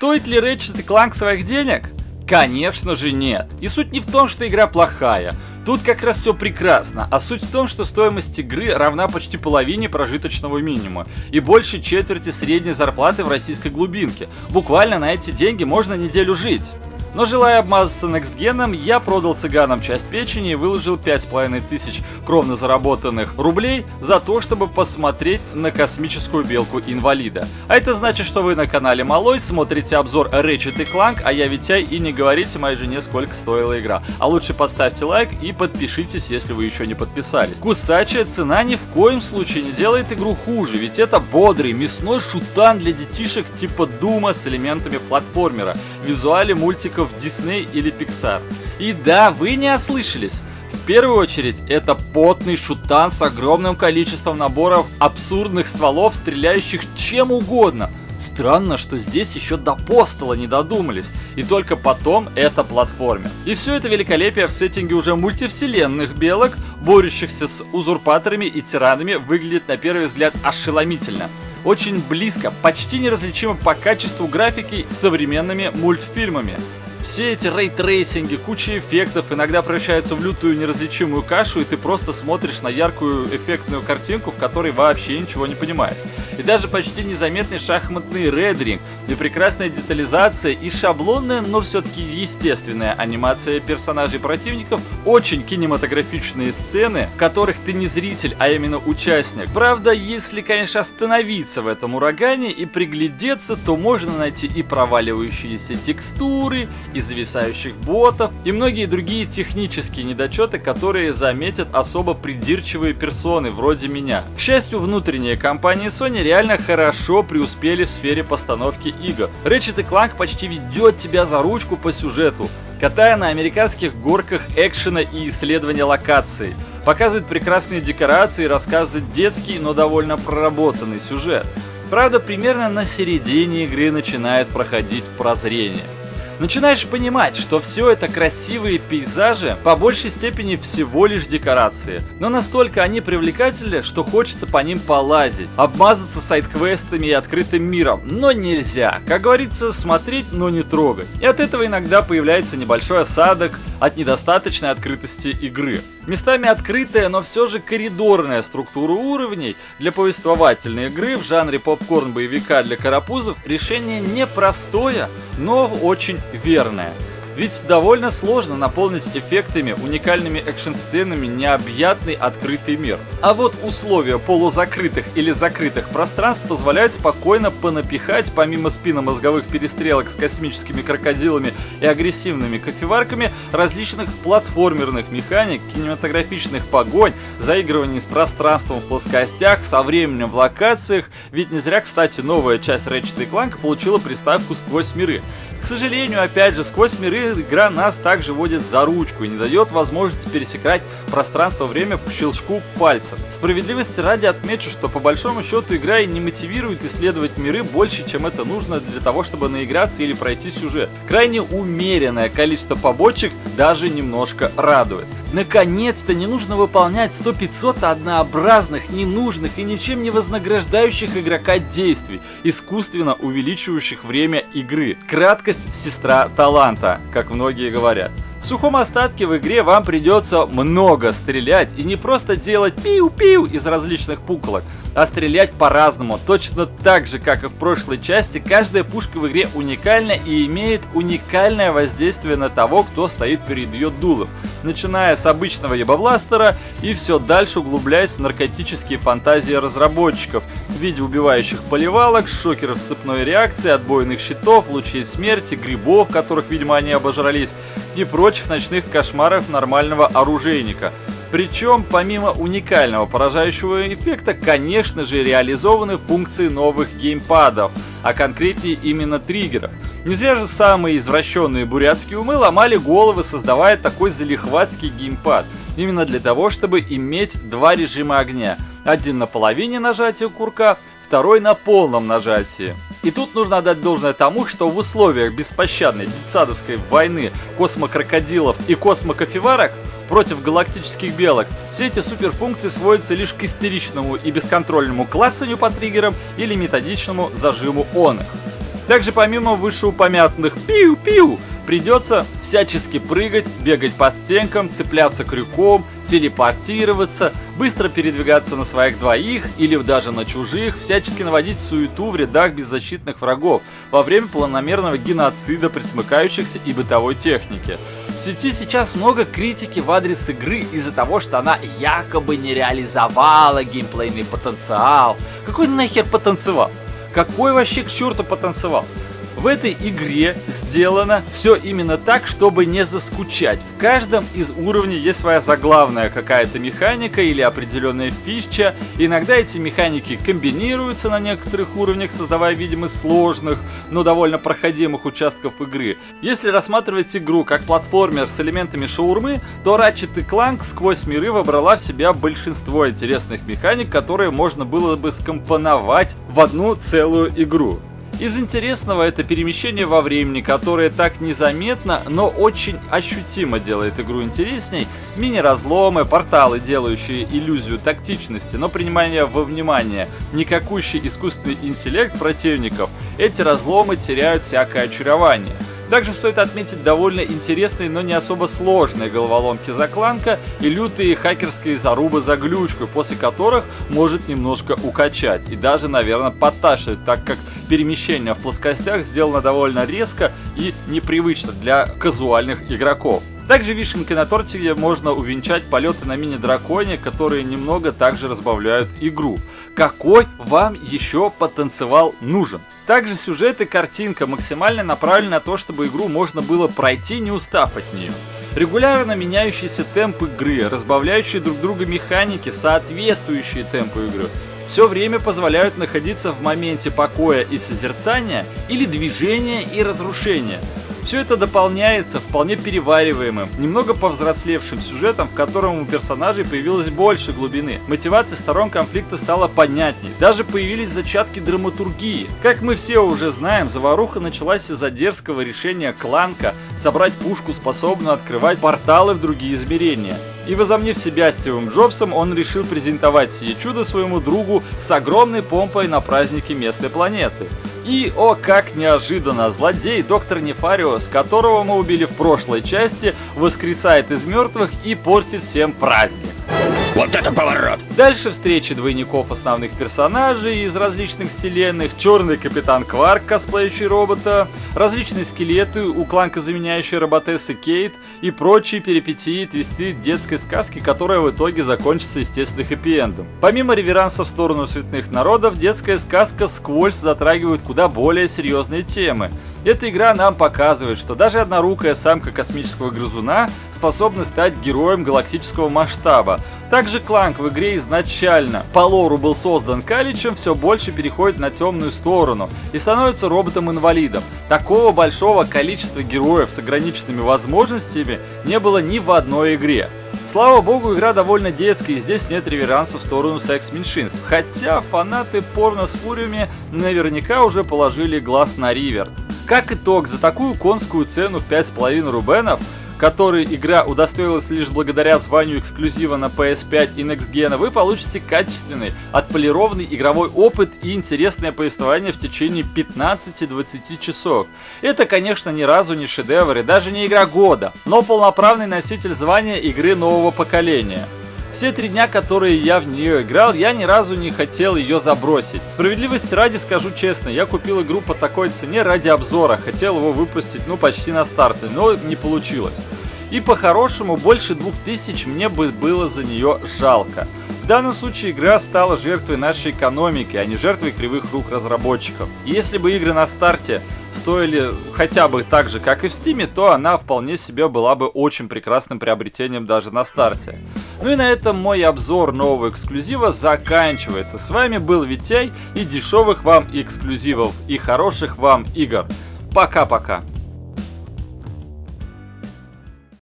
Стоит ли Ratchet Clank своих денег? Конечно же нет. И суть не в том, что игра плохая. Тут как раз все прекрасно, а суть в том, что стоимость игры равна почти половине прожиточного минимума и больше четверти средней зарплаты в российской глубинке. Буквально на эти деньги можно неделю жить. Но желая обмазаться некстгеном, я продал цыганам часть печени и выложил 5,5 тысяч кровно заработанных рублей за то, чтобы посмотреть на космическую белку инвалида. А это значит, что вы на канале Малой смотрите обзор Ratchet Clank, а я Витяй и не говорите моей жене, сколько стоила игра. А лучше поставьте лайк и подпишитесь, если вы еще не подписались. Кусачая цена ни в коем случае не делает игру хуже, ведь это бодрый мясной шутан для детишек типа Дума с элементами платформера, визуале мультика мультиков Disney или Pixar. И да, вы не ослышались. В первую очередь, это потный шутан с огромным количеством наборов абсурдных стволов, стреляющих чем угодно. Странно, что здесь еще до постола не додумались, и только потом это платформер. И все это великолепие в сеттинге уже мультивселенных белок, борющихся с узурпаторами и тиранами, выглядит на первый взгляд ошеломительно очень близко, почти неразличимо по качеству графики с современными мультфильмами. Все эти ray tracing и, куча эффектов иногда превращаются в лютую неразличимую кашу, и ты просто смотришь на яркую эффектную картинку, в которой вообще ничего не понимаешь. И даже почти незаметный шахматный рендеринг, и прекрасная детализация, и шаблонная, но все-таки естественная анимация персонажей противников, очень кинематографичные сцены, в которых ты не зритель, а именно участник. Правда, если, конечно, остановиться в этом урагане и приглядеться, то можно найти и проваливающиеся текстуры, и зависающих ботов, и многие другие технические недочеты, которые заметят особо придирчивые персоны, вроде меня. К счастью, внутренние компании Sony реально хорошо преуспели в сфере постановки игр. Ratchet Clank почти ведет тебя за ручку по сюжету, катая на американских горках экшена и исследования локаций. Показывает прекрасные декорации и рассказывает детский, но довольно проработанный сюжет. Правда, примерно на середине игры начинает проходить прозрение начинаешь понимать, что все это красивые пейзажи по большей степени всего лишь декорации. Но настолько они привлекательны, что хочется по ним полазить, обмазаться сайт-квестами и открытым миром. Но нельзя. Как говорится, смотреть, но не трогать. И от этого иногда появляется небольшой осадок от недостаточной открытости игры. Местами открытая, но все же коридорная структура уровней для повествовательной игры в жанре попкорн-боевика для карапузов решение непростое, но очень верное. Ведь довольно сложно наполнить эффектами, уникальными экшн-сценами необъятный открытый мир. А вот условия полузакрытых или закрытых пространств позволяют спокойно понапихать, помимо спинномозговых перестрелок с космическими крокодилами и агрессивными кофеварками, различных платформерных механик, кинематографичных погонь, заигрываний с пространством в плоскостях, со временем в локациях, ведь не зря, кстати, новая часть Ratchet Clank получила приставку «Сквозь миры». К сожалению, опять же, «Сквозь миры» игра нас также водит за ручку и не дает возможности пересекать пространство-время по щелчку пальцев. Справедливости ради отмечу, что по большому счету игра и не мотивирует исследовать миры больше, чем это нужно для того, чтобы наиграться или пройти сюжет. Крайне умеренное количество побочек даже немножко радует. Наконец-то не нужно выполнять 100-500 однообразных, ненужных и ничем не вознаграждающих игрока действий, искусственно увеличивающих время игры. Краткость – сестра таланта, как многие говорят. В сухом остатке в игре вам придется много стрелять и не просто делать пиу-пиу из различных пуколок, а стрелять по-разному. Точно так же, как и в прошлой части, каждая пушка в игре уникальна и имеет уникальное воздействие на того, кто стоит перед ее дулом. Начиная с обычного ебабластера и все дальше углубляясь в наркотические фантазии разработчиков в виде убивающих поливалок, шокеров цепной реакции, отбойных щитов, лучей смерти, грибов, которых, видимо, они обожрались, и прочих ночных кошмаров нормального оружейника. Причем, помимо уникального поражающего эффекта, конечно же, реализованы функции новых геймпадов, а конкретнее именно триггеров. Не зря же самые извращенные бурятские умы ломали головы, создавая такой залихватский геймпад. Именно для того, чтобы иметь два режима огня. Один на половине нажатия курка, второй на полном нажатии. И тут нужно отдать должное тому, что в условиях беспощадной детсадовской войны космокрокодилов и космокофеварок против галактических белок, все эти суперфункции сводятся лишь к истеричному и бесконтрольному клацанию по триггерам или методичному зажиму он их. Также помимо вышеупомянутых пиу-пиу, придется всячески прыгать, бегать по стенкам, цепляться крюком, телепортироваться, быстро передвигаться на своих двоих или даже на чужих, всячески наводить суету в рядах беззащитных врагов во время планомерного геноцида присмыкающихся и бытовой техники. В сети сейчас много критики в адрес игры из-за того, что она якобы не реализовала геймплейный потенциал. Какой нахер потенциал? Какой вообще к черту потанцевал? В этой игре сделано все именно так, чтобы не заскучать. В каждом из уровней есть своя заглавная какая-то механика или определенная фича. Иногда эти механики комбинируются на некоторых уровнях, создавая видимость сложных, но довольно проходимых участков игры. Если рассматривать игру как платформер с элементами шаурмы, то Ratchet Clank сквозь миры вобрала в себя большинство интересных механик, которые можно было бы скомпоновать в одну целую игру. Из интересного это перемещение во времени, которое так незаметно, но очень ощутимо делает игру интересней. Мини-разломы, порталы, делающие иллюзию тактичности, но принимая во внимание никакущий искусственный интеллект противников, эти разломы теряют всякое очарование. Также стоит отметить довольно интересные, но не особо сложные головоломки за кланка и лютые хакерские зарубы за глючку, после которых может немножко укачать и даже, наверное, подташивать, так как перемещение в плоскостях сделано довольно резко и непривычно для казуальных игроков. Также вишенкой на торте можно увенчать полеты на мини-драконе, которые немного также разбавляют игру. Какой вам еще потанцевал нужен? Также сюжет и картинка максимально направлены на то, чтобы игру можно было пройти, не устав от нее. Регулярно меняющийся темп игры, разбавляющие друг друга механики, соответствующие темпу игры, все время позволяют находиться в моменте покоя и созерцания или движения и разрушения. Все это дополняется вполне перевариваемым, немного повзрослевшим сюжетом, в котором у персонажей появилось больше глубины. Мотивация сторон конфликта стала понятней. Даже появились зачатки драматургии. Как мы все уже знаем, заваруха началась из-за дерзкого решения Кланка собрать пушку, способную открывать порталы в другие измерения. И возомнив себя Стивом Джобсом, он решил презентовать сие чудо своему другу с огромной помпой на празднике местной планеты. И, о как неожиданно, злодей доктор Нефариус, которого мы убили в прошлой части, воскресает из мертвых и портит всем праздник. Вот это поворот! Дальше встречи двойников основных персонажей из различных вселенных, черный капитан Кварк, косплеящий робота, различные скелеты, у кланка заменяющие роботессы Кейт и прочие перипетии твисты детской сказки, которая в итоге закончится естественно хэппи-эндом. Помимо реверанса в сторону цветных народов, детская сказка сквозь затрагивает куда более серьезные темы. Эта игра нам показывает, что даже однорукая самка космического грызуна способна стать героем галактического масштаба. Также Кланк в игре изначально по лору был создан Каличем, все больше переходит на темную сторону и становится роботом-инвалидом. Такого большого количества героев с ограниченными возможностями не было ни в одной игре. Слава богу, игра довольно детская, и здесь нет реверанса в сторону секс-меньшинств. Хотя фанаты порно с фуриями наверняка уже положили глаз на Ривер. Как итог, за такую конскую цену в 5,5 рубенов, который игра удостоилась лишь благодаря званию эксклюзива на PS5 и Next Gen, вы получите качественный, отполированный игровой опыт и интересное повествование в течение 15-20 часов. Это, конечно, ни разу не шедевр и даже не игра года, но полноправный носитель звания игры нового поколения. Все три дня, которые я в нее играл, я ни разу не хотел ее забросить. Справедливости ради скажу честно, я купил игру по такой цене ради обзора, хотел его выпустить ну почти на старте, но не получилось. И по-хорошему больше 2000 мне бы было за нее жалко. В данном случае игра стала жертвой нашей экономики, а не жертвой кривых рук разработчиков. И если бы игры на старте стоили хотя бы так же, как и в Steam, то она вполне себе была бы очень прекрасным приобретением даже на старте. Ну и на этом мой обзор нового эксклюзива заканчивается. С вами был Витяй и дешевых вам эксклюзивов и хороших вам игр. Пока-пока.